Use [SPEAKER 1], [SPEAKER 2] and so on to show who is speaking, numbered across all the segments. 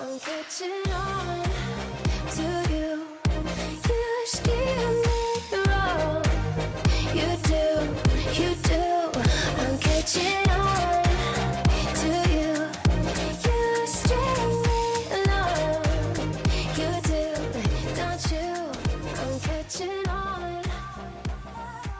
[SPEAKER 1] I'm catching on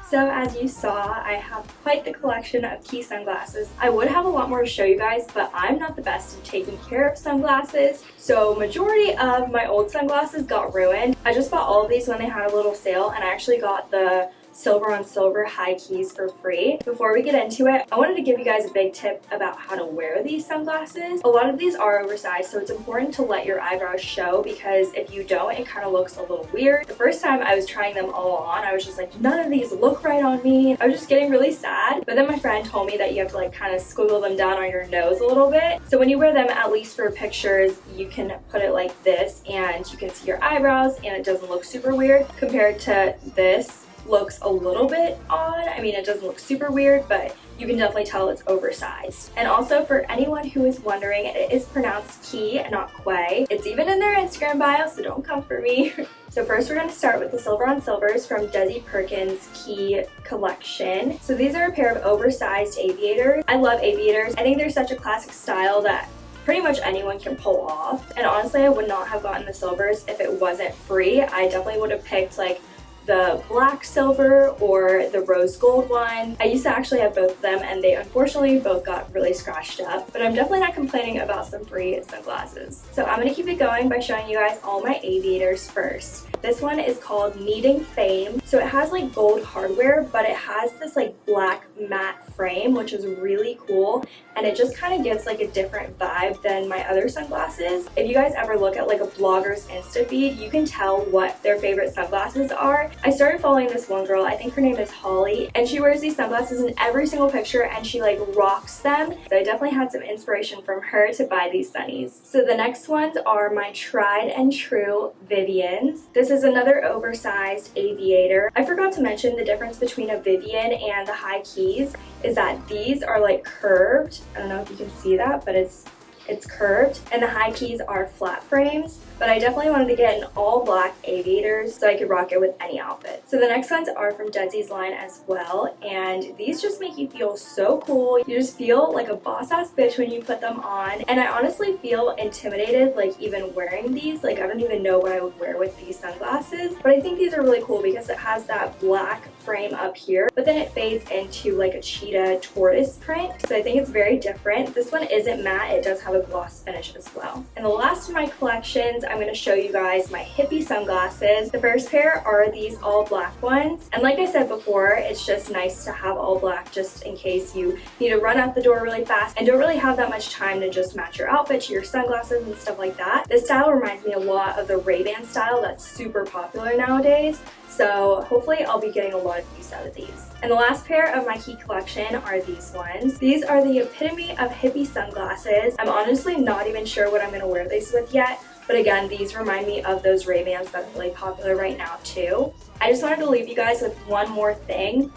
[SPEAKER 2] So as you saw, I have quite the collection of Quay sunglasses. I would have a lot more to show you guys, but I'm not the best at taking care of sunglasses. So majority of my old sunglasses got ruined. I just bought all of these when they had a little sale and I actually got the silver on silver high keys for free. Before we get into it, I wanted to give you guys a big tip about how to wear these sunglasses. A lot of these are oversized, so it's important to let your eyebrows show because if you don't, it kind of looks a little weird. The first time I was trying them all on, I was just like, none of these look right on me. I was just getting really sad. But then my friend told me that you have to like kind of squiggle them down on your nose a little bit. So when you wear them, at least for pictures, you can put it like this and you can see your eyebrows and it doesn't look super weird compared to this looks a little bit odd. I mean, it doesn't look super weird, but you can definitely tell it's oversized. And also for anyone who is wondering, it is pronounced Key, not Quay. It's even in their Instagram bio, so don't come for me. So first we're going to start with the Silver on Silvers from Desi Perkins Quay collection. So these are a pair of oversized aviators. I love aviators. I think they're such a classic style that pretty much anyone can pull off. And honestly, I would not have gotten the silvers if it wasn't free. I definitely would have picked like the black silver or the rose gold one. I used to actually have both of them and they unfortunately both got really scratched up, but I'm definitely not complaining about some free sunglasses. So I'm to keep it going by showing you guys all my aviators first. This one is called Needing Fame. So it has like gold hardware, but it has this like black matte frame, which is really cool. And it just kind of gives like a different vibe than my other sunglasses. If you guys ever look at like a blogger's Insta feed, you can tell what their favorite sunglasses are. I started following this one girl, I think her name is Holly, and she wears these sunglasses in every single picture and she like rocks them. So I definitely had some inspiration from her to buy these sunnies. So the next ones are my tried and true Vivians. This is another oversized aviator. I forgot to mention the difference between a Vivian and the high keys is that these are like curved. I don't know if you can see that, but it's it's curved and the high keys are flat frames but I definitely wanted to get an all black aviators so I could rock it with any outfit. So the next ones are from Desi's line as well and these just make you feel so cool. You just feel like a boss ass bitch when you put them on and I honestly feel intimidated like even wearing these. Like I don't even know what I would wear with these sunglasses but I think these are really cool because it has that black frame up here but then it fades into like a cheetah tortoise print so I think it's very different. This one isn't matte, it does have a gloss finish as well. And the last of my collections I'm going to show you guys my hippie sunglasses. The first pair are these all black ones. And like I said before, it's just nice to have all black just in case you need to run out the door really fast and don't really have that much time to just match your outfit to your sunglasses and stuff like that. This style reminds me a lot of the Ray-Ban style that's super popular nowadays. So hopefully I'll be getting a lot of use out of these. And the last pair of my Quay collection are these ones. These are the epitome of hippie sunglasses. I'm honestly not even sure what I'm going to wear these with yet, but again, these remind me of those Ray-Bans that are really popular right now too. I just wanted to leave you guys with one more thing.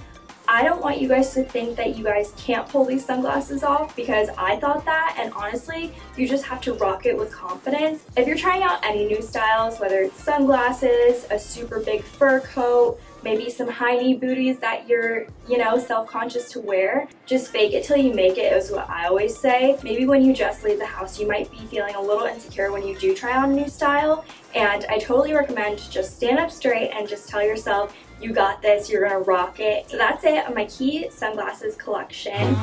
[SPEAKER 2] I don't want you guys to think that you guys can't pull these sunglasses off because I thought that and honestly you just have to rock it with confidence. If you're trying out any new styles whether it's sunglasses, a super big fur coat, maybe some high knee booties that you're, you know, self-conscious to wear. Just fake it till you make it is what I always say. Maybe when you just leave the house, you might be feeling a little insecure when you do try on a new style. And I totally recommend just stand up straight and just tell yourself, you got this, you're gonna rock it. So that's it on my Quay sunglasses collection.